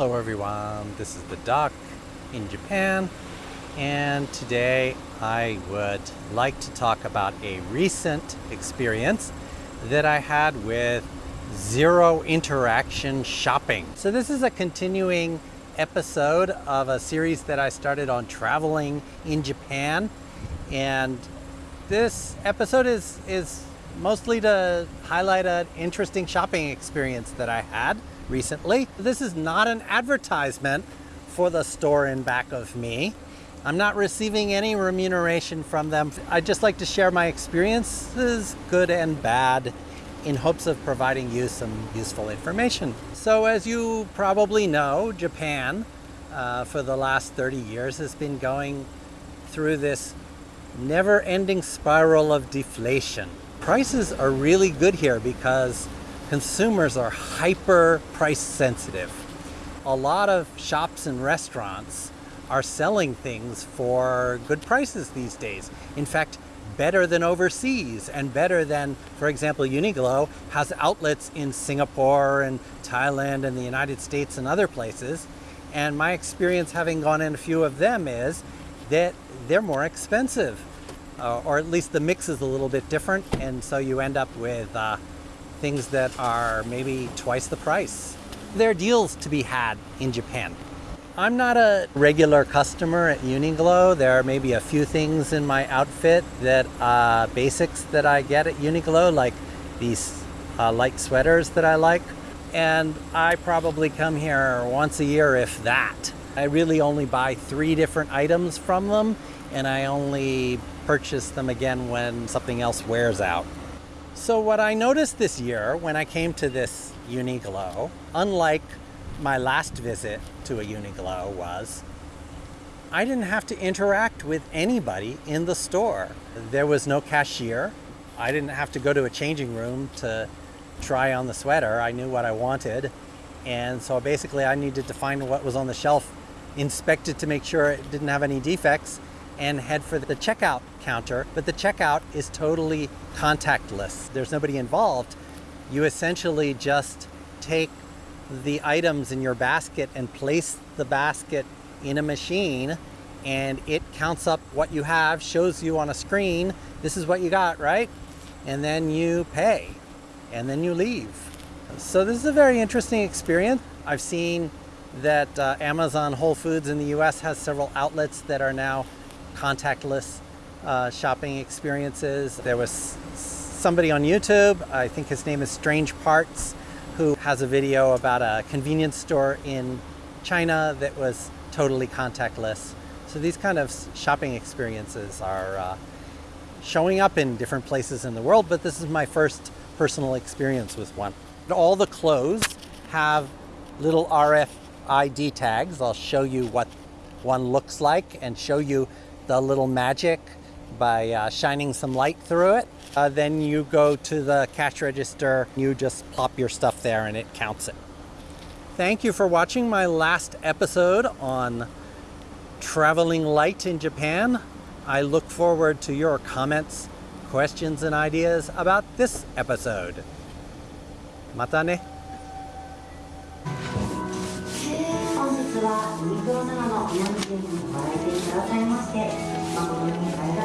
Hello everyone, this is the Doc in Japan and today I would like to talk about a recent experience that I had with zero interaction shopping. So this is a continuing episode of a series that I started on traveling in Japan and this episode is, is mostly to highlight an interesting shopping experience that I had recently. This is not an advertisement for the store in back of me. I'm not receiving any remuneration from them. I'd just like to share my experiences, good and bad, in hopes of providing you some useful information. So as you probably know, Japan uh, for the last 30 years has been going through this never-ending spiral of deflation. Prices are really good here because consumers are hyper price sensitive. A lot of shops and restaurants are selling things for good prices these days. In fact, better than overseas and better than, for example, Uniqlo has outlets in Singapore and Thailand and the United States and other places. And my experience having gone in a few of them is that they're more expensive. Uh, or at least the mix is a little bit different. And so you end up with uh, things that are maybe twice the price. There are deals to be had in Japan. I'm not a regular customer at Uniqlo. There are maybe a few things in my outfit that uh, basics that I get at Uniqlo, like these uh, light sweaters that I like. And I probably come here once a year, if that. I really only buy three different items from them, and I only purchase them again when something else wears out. So what I noticed this year when I came to this Uniqlo, unlike my last visit to a Uniqlo was, I didn't have to interact with anybody in the store. There was no cashier. I didn't have to go to a changing room to try on the sweater. I knew what I wanted. And so basically I needed to find what was on the shelf, inspect it to make sure it didn't have any defects, and head for the checkout counter, but the checkout is totally contactless. There's nobody involved. You essentially just take the items in your basket and place the basket in a machine and it counts up what you have, shows you on a screen, this is what you got, right? And then you pay and then you leave. So this is a very interesting experience. I've seen that uh, Amazon Whole Foods in the US has several outlets that are now contactless uh, shopping experiences. There was somebody on YouTube, I think his name is Strange Parts, who has a video about a convenience store in China that was totally contactless. So these kind of shopping experiences are uh, showing up in different places in the world, but this is my first personal experience with one. All the clothes have little RFID tags. I'll show you what one looks like and show you the little magic by uh, shining some light through it. Uh, then you go to the cash register, you just plop your stuff there and it counts it. Thank you for watching my last episode on traveling light in Japan. I look forward to your comments, questions, and ideas about this episode. またはユニクロ長野南店にご来店くださいまして誠にありがとうございます。